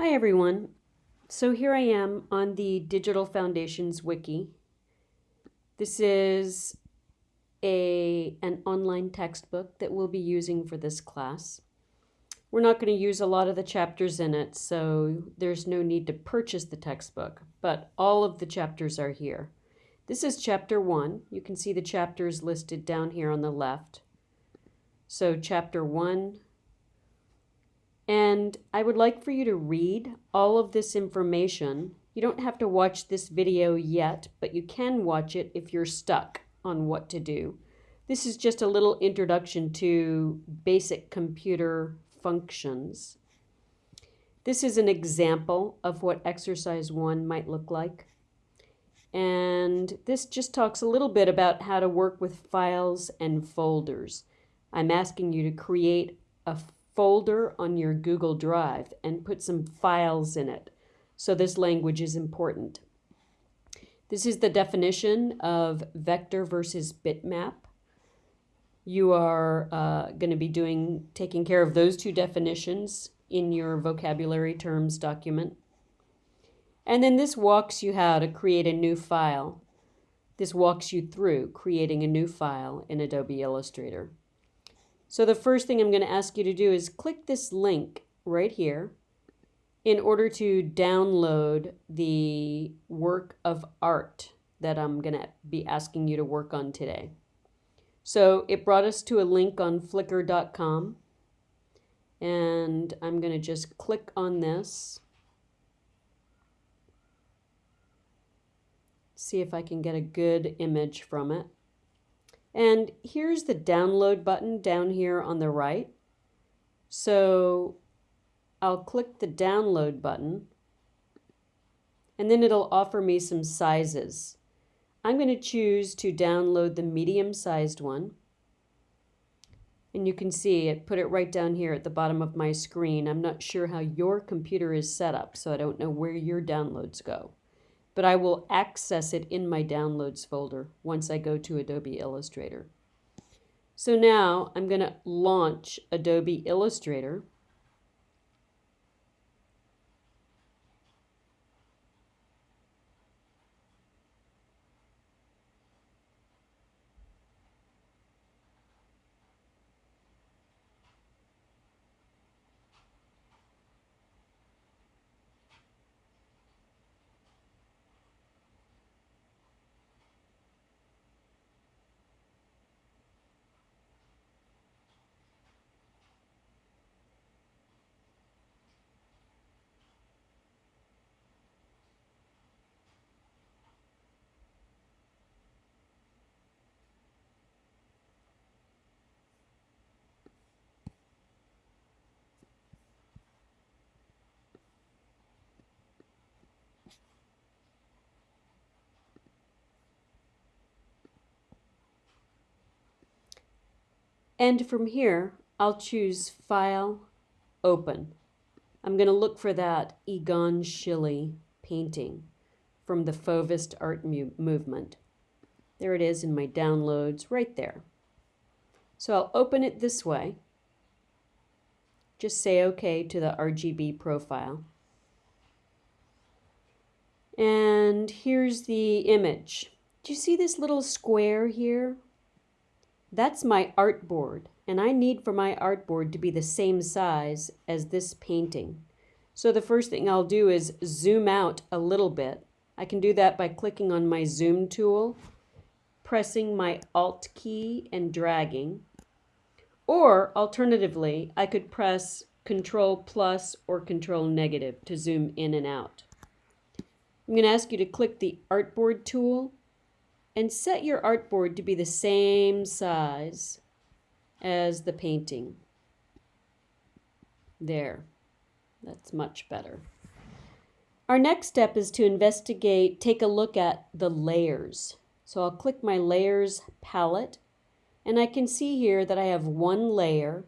Hi everyone. So here I am on the Digital Foundations Wiki. This is a, an online textbook that we'll be using for this class. We're not going to use a lot of the chapters in it, so there's no need to purchase the textbook, but all of the chapters are here. This is chapter one. You can see the chapters listed down here on the left. So chapter one, and I would like for you to read all of this information. You don't have to watch this video yet, but you can watch it if you're stuck on what to do. This is just a little introduction to basic computer functions. This is an example of what exercise one might look like. And this just talks a little bit about how to work with files and folders. I'm asking you to create a folder on your Google Drive and put some files in it. So this language is important. This is the definition of vector versus bitmap. You are uh, going to be doing taking care of those two definitions in your vocabulary terms document. And then this walks you how to create a new file. This walks you through creating a new file in Adobe Illustrator. So the first thing I'm going to ask you to do is click this link right here in order to download the work of art that I'm going to be asking you to work on today. So it brought us to a link on flickr.com and I'm going to just click on this. See if I can get a good image from it. And here's the download button down here on the right. So I'll click the download button and then it'll offer me some sizes. I'm going to choose to download the medium sized one. And you can see it put it right down here at the bottom of my screen. I'm not sure how your computer is set up, so I don't know where your downloads go but I will access it in my downloads folder once I go to Adobe Illustrator. So now I'm going to launch Adobe Illustrator. And from here, I'll choose File, Open. I'm going to look for that Egon Schiele painting from the Fauvist art movement. There it is in my downloads right there. So I'll open it this way. Just say OK to the RGB profile. And here's the image. Do you see this little square here that's my artboard, and I need for my artboard to be the same size as this painting. So the first thing I'll do is zoom out a little bit. I can do that by clicking on my zoom tool, pressing my alt key and dragging. Or alternatively, I could press control plus or control negative to zoom in and out. I'm going to ask you to click the artboard tool and set your artboard to be the same size as the painting. There, that's much better. Our next step is to investigate, take a look at the layers. So I'll click my layers palette and I can see here that I have one layer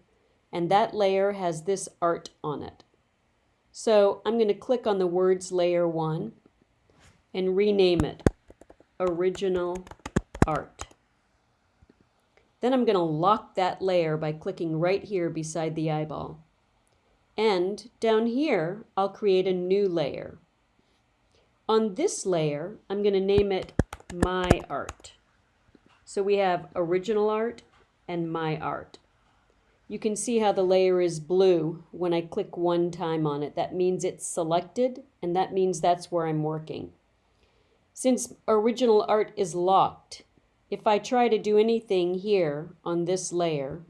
and that layer has this art on it. So I'm going to click on the words layer one and rename it original art. Then I'm going to lock that layer by clicking right here beside the eyeball. And down here, I'll create a new layer. On this layer, I'm going to name it My Art. So we have Original Art and My Art. You can see how the layer is blue when I click one time on it. That means it's selected, and that means that's where I'm working. Since original art is locked, if I try to do anything here on this layer,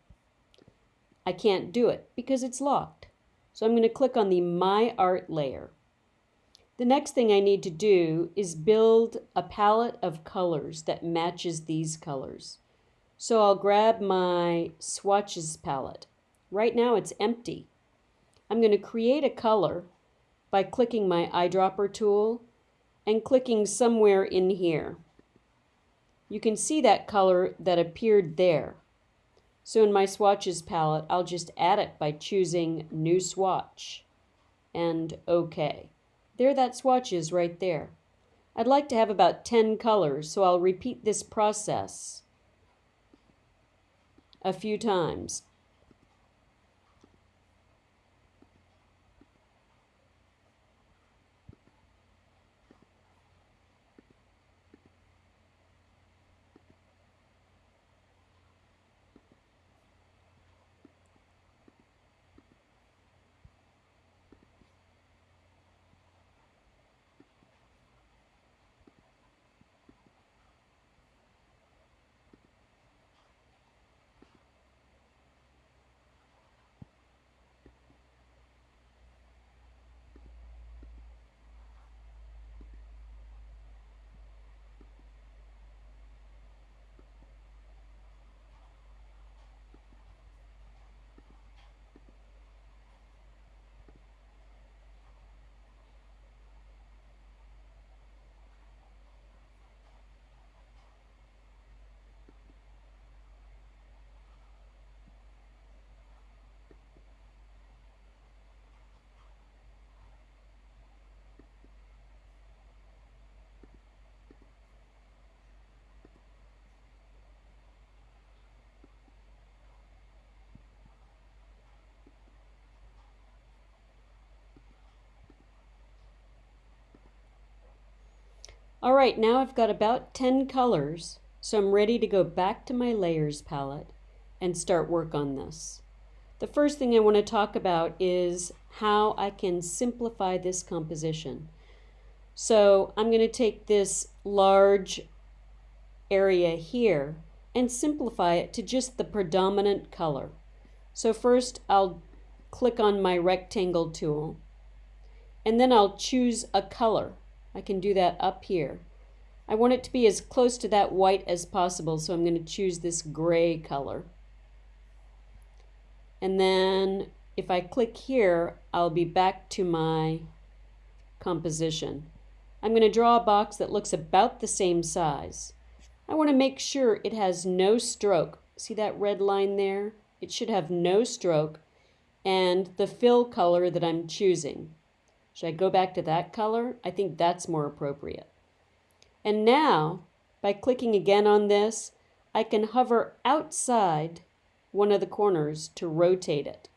I can't do it because it's locked. So I'm going to click on the My Art layer. The next thing I need to do is build a palette of colors that matches these colors. So I'll grab my swatches palette. Right now it's empty. I'm going to create a color by clicking my eyedropper tool and clicking somewhere in here. You can see that color that appeared there. So in my swatches palette, I'll just add it by choosing New Swatch and OK. There that swatch is right there. I'd like to have about 10 colors, so I'll repeat this process a few times. All right, now I've got about 10 colors, so I'm ready to go back to my layers palette and start work on this. The first thing I want to talk about is how I can simplify this composition. So I'm going to take this large area here and simplify it to just the predominant color. So first I'll click on my rectangle tool and then I'll choose a color. I can do that up here. I want it to be as close to that white as possible, so I'm going to choose this gray color. And then if I click here, I'll be back to my composition. I'm going to draw a box that looks about the same size. I want to make sure it has no stroke. See that red line there? It should have no stroke and the fill color that I'm choosing. Should I go back to that color? I think that's more appropriate. And now, by clicking again on this, I can hover outside one of the corners to rotate it.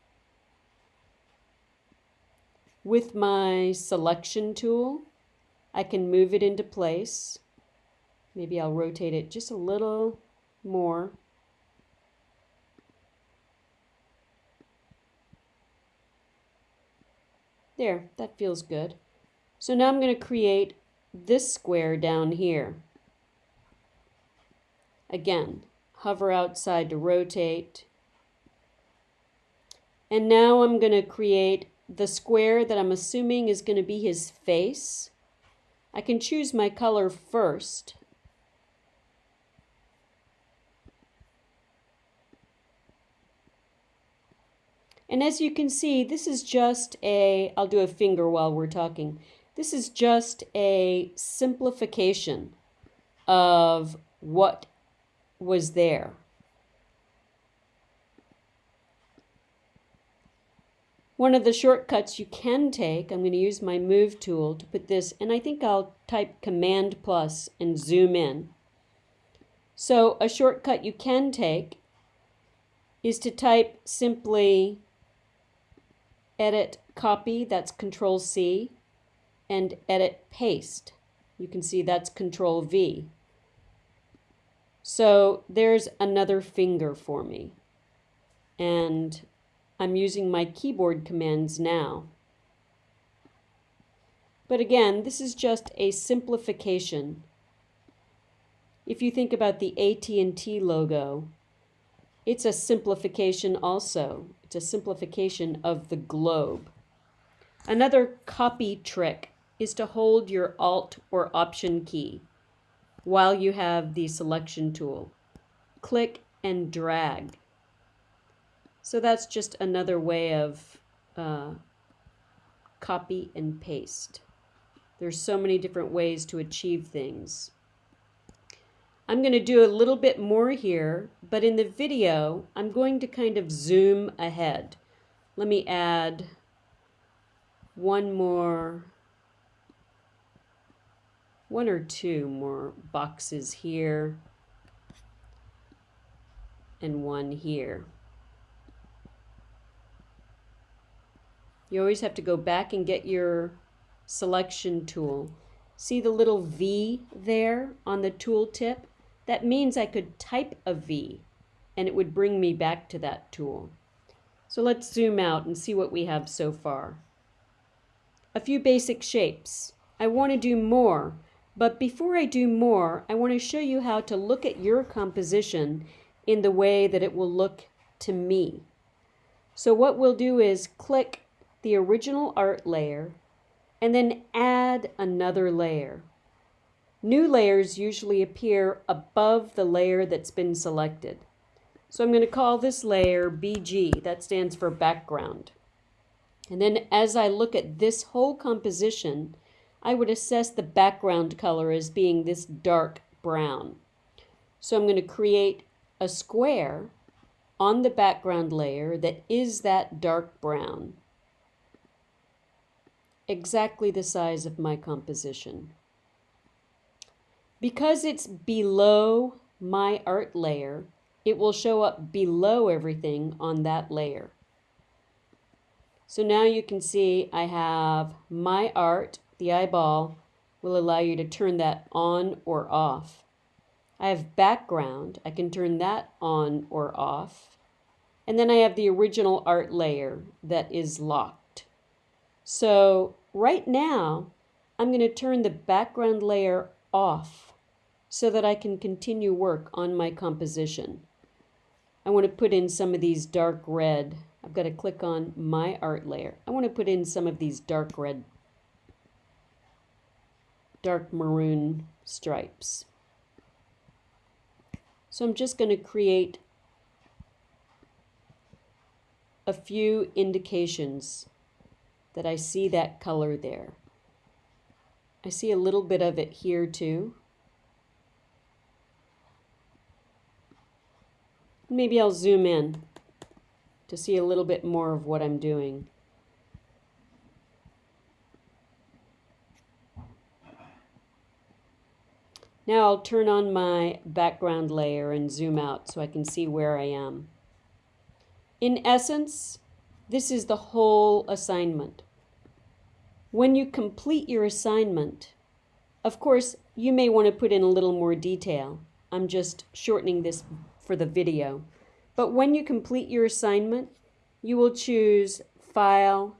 With my selection tool, I can move it into place. Maybe I'll rotate it just a little more. There, that feels good. So now I'm going to create this square down here. Again, hover outside to rotate. And now I'm going to create the square that I'm assuming is going to be his face. I can choose my color first. And as you can see, this is just a, I'll do a finger while we're talking. This is just a simplification of what was there. One of the shortcuts you can take, I'm going to use my move tool to put this, and I think I'll type command plus and zoom in. So a shortcut you can take is to type simply edit copy, that's Control C, and edit paste. You can see that's Control V. So there's another finger for me. And I'm using my keyboard commands now. But again, this is just a simplification. If you think about the AT&T logo, it's a simplification also. It's a simplification of the globe. Another copy trick is to hold your Alt or Option key while you have the selection tool. Click and drag. So that's just another way of uh, copy and paste. There's so many different ways to achieve things. I'm going to do a little bit more here, but in the video, I'm going to kind of zoom ahead. Let me add one more, one or two more boxes here and one here. You always have to go back and get your selection tool. See the little V there on the tooltip? That means I could type a V and it would bring me back to that tool. So let's zoom out and see what we have so far. A few basic shapes. I want to do more, but before I do more, I want to show you how to look at your composition in the way that it will look to me. So what we'll do is click the original art layer and then add another layer. New layers usually appear above the layer that's been selected. So I'm going to call this layer BG, that stands for background. And then as I look at this whole composition, I would assess the background color as being this dark brown. So I'm going to create a square on the background layer that is that dark brown exactly the size of my composition. Because it's below my art layer, it will show up below everything on that layer. So now you can see I have my art, the eyeball, will allow you to turn that on or off. I have background, I can turn that on or off. And then I have the original art layer that is locked. So right now, I'm going to turn the background layer off so that I can continue work on my composition. I want to put in some of these dark red. I've got to click on my art layer. I want to put in some of these dark red, dark maroon stripes. So I'm just going to create a few indications that I see that color there. I see a little bit of it here too. Maybe I'll zoom in to see a little bit more of what I'm doing. Now I'll turn on my background layer and zoom out so I can see where I am. In essence, this is the whole assignment. When you complete your assignment, of course, you may want to put in a little more detail. I'm just shortening this for the video. But when you complete your assignment, you will choose File,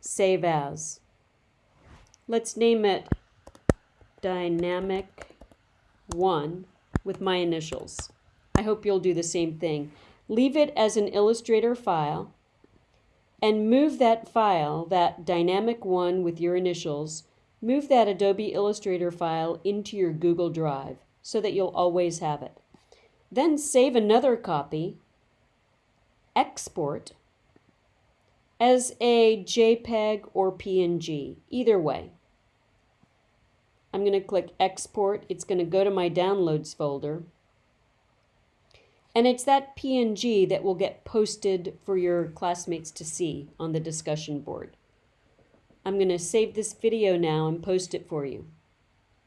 Save As. Let's name it Dynamic 1 with my initials. I hope you'll do the same thing. Leave it as an Illustrator file and move that file, that dynamic one with your initials, move that Adobe Illustrator file into your Google Drive so that you'll always have it. Then save another copy, export as a JPEG or PNG, either way. I'm going to click export. It's going to go to my downloads folder. And it's that PNG that will get posted for your classmates to see on the discussion board. I'm going to save this video now and post it for you.